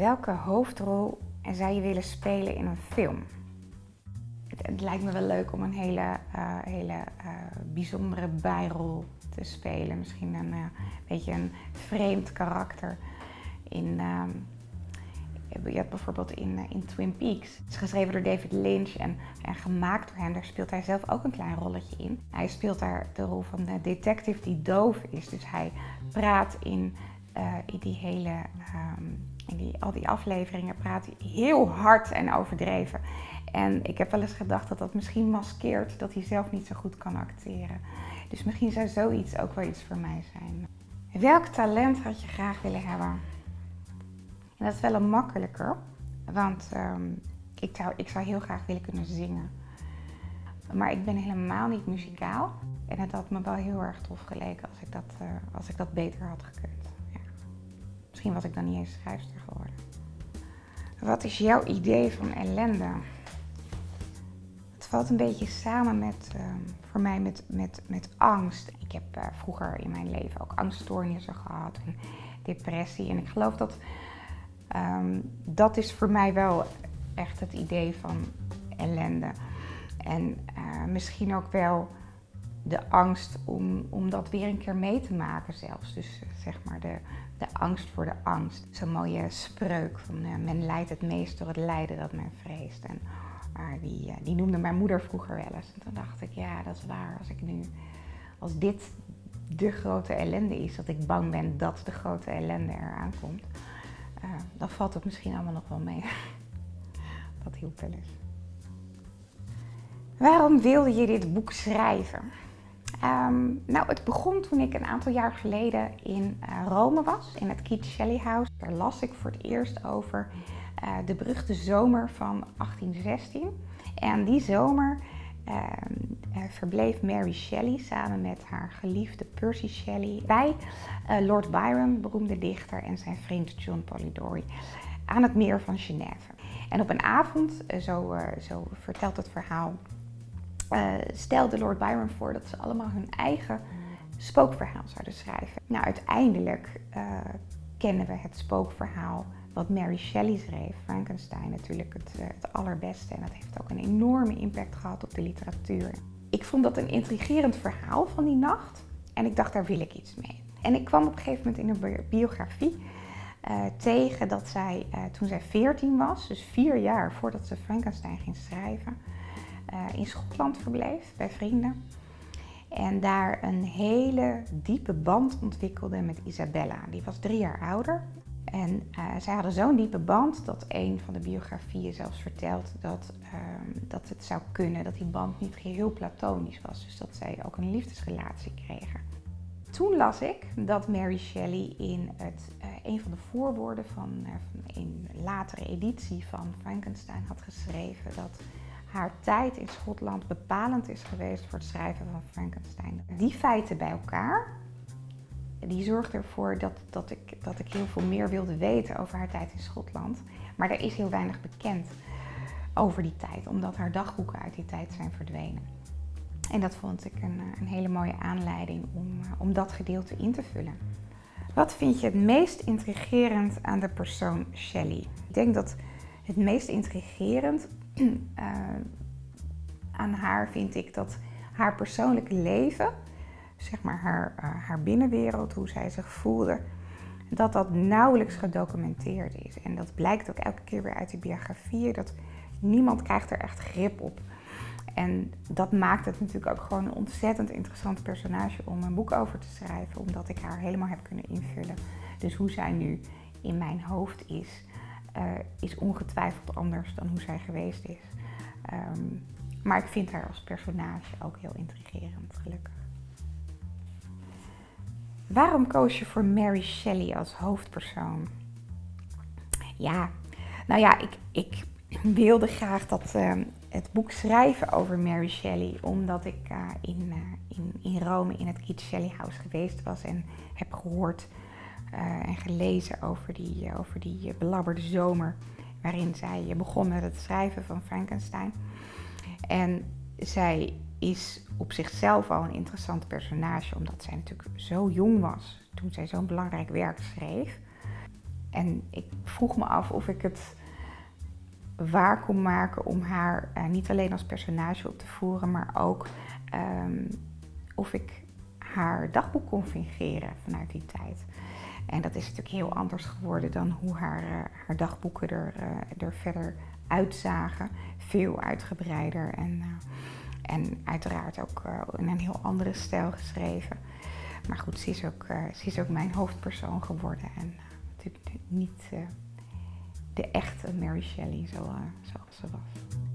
Welke hoofdrol zou je willen spelen in een film? Het, het lijkt me wel leuk om een hele, uh, hele uh, bijzondere bijrol te spelen. Misschien een uh, beetje een vreemd karakter. In, ehm, je hebt bijvoorbeeld in, in Twin Peaks. Het is geschreven door David Lynch en, en gemaakt door hem. Daar speelt hij zelf ook een klein rolletje in. Hij speelt daar de rol van de detective die doof is. Dus hij praat in, in die hele... Um, in die, al die afleveringen praat hij heel hard en overdreven. En ik heb wel eens gedacht dat dat misschien maskeert dat hij zelf niet zo goed kan acteren. Dus misschien zou zoiets ook wel iets voor mij zijn. Welk talent had je graag willen hebben? En dat is wel een makkelijker, want um, ik, zou, ik zou heel graag willen kunnen zingen. Maar ik ben helemaal niet muzikaal. En het had me wel heel erg tof geleken als ik dat, uh, als ik dat beter had gekund. Misschien was ik dan niet eens schrijfster geworden. Wat is jouw idee van ellende? Het valt een beetje samen met, uh, voor mij met, met, met angst. Ik heb uh, vroeger in mijn leven ook angststoornissen gehad en depressie. En ik geloof dat um, dat is voor mij wel echt het idee van ellende. En uh, misschien ook wel de angst om, om dat weer een keer mee te maken zelfs. Dus zeg maar de, de angst voor de angst. Zo'n mooie spreuk van uh, men leidt het meest door het lijden dat men vreest. En die, uh, die noemde mijn moeder vroeger wel eens. En toen dacht ik, ja dat is waar. Als ik nu, als dit de grote ellende is, dat ik bang ben dat de grote ellende eraan komt. dan valt het misschien allemaal nog wel mee. dat hielp wel eens. Waarom wilde je dit boek schrijven? Um, nou, het begon toen ik een aantal jaar geleden in uh, Rome was, in het Shelley House. Daar las ik voor het eerst over uh, de beruchte zomer van 1816. En die zomer uh, verbleef Mary Shelley samen met haar geliefde Percy Shelley bij Lord Byron, beroemde dichter, en zijn vriend John Polidori aan het meer van Genève. En op een avond, zo, zo vertelt het verhaal, uh, stelde Lord Byron voor dat ze allemaal hun eigen spookverhaal zouden schrijven. Nou, uiteindelijk uh, kennen we het spookverhaal wat Mary Shelley schreef, Frankenstein natuurlijk het, uh, het allerbeste. En dat heeft ook een enorme impact gehad op de literatuur. Ik vond dat een intrigerend verhaal van die nacht en ik dacht, daar wil ik iets mee. En ik kwam op een gegeven moment in een biografie tegen dat zij, toen zij 14 was, dus vier jaar voordat ze Frankenstein ging schrijven, in Schotland verbleef bij vrienden. En daar een hele diepe band ontwikkelde met Isabella. Die was drie jaar ouder. En uh, zij hadden zo'n diepe band dat een van de biografieën zelfs vertelt dat, uh, dat het zou kunnen dat die band niet geheel platonisch was. Dus dat zij ook een liefdesrelatie kregen. Toen las ik dat Mary Shelley in het, uh, een van de voorwoorden van, van een latere editie van Frankenstein had geschreven dat haar tijd in Schotland bepalend is geweest voor het schrijven van Frankenstein. Die feiten bij elkaar, die zorgden ervoor dat, dat, ik, dat ik heel veel meer wilde weten over haar tijd in Schotland. Maar er is heel weinig bekend over die tijd, omdat haar dagboeken uit die tijd zijn verdwenen. En dat vond ik een, een hele mooie aanleiding om, om dat gedeelte in te vullen. Wat vind je het meest intrigerend aan de persoon Shelley? Ik denk dat het meest intrigerend uh, aan haar vind ik dat haar persoonlijke leven, zeg maar haar, uh, haar binnenwereld, hoe zij zich voelde, dat dat nauwelijks gedocumenteerd is. En dat blijkt ook elke keer weer uit die biografieën, dat niemand krijgt er echt grip op. En dat maakt het natuurlijk ook gewoon een ontzettend interessant personage om een boek over te schrijven, omdat ik haar helemaal heb kunnen invullen. Dus hoe zij nu in mijn hoofd is, is ongetwijfeld anders dan hoe zij geweest is. Um, maar ik vind haar als personage ook heel intrigerend, gelukkig. Waarom koos je voor Mary Shelley als hoofdpersoon? Ja, nou ja, ik, ik wilde graag dat, uh, het boek schrijven over Mary Shelley, omdat ik uh, in, uh, in, in Rome in het Shelley House geweest was en heb gehoord en gelezen over die, uh, over die uh, belabberde zomer. Waarin zij begon met het schrijven van Frankenstein. En zij is op zichzelf al een interessant personage, omdat zij natuurlijk zo jong was toen zij zo'n belangrijk werk schreef. en ik vroeg me af of ik het waar kon maken om haar niet alleen als personage op te voeren, maar ook um, of ik haar dagboek kon fingeren vanuit die tijd. En dat is natuurlijk heel anders geworden dan hoe haar, uh, haar dagboeken er, uh, er verder uitzagen. Veel uitgebreider en, en uiteraard ook in een heel andere stijl geschreven. Maar goed, ze is ook, ze is ook mijn hoofdpersoon geworden en natuurlijk niet de echte Mary Shelley zoals ze was.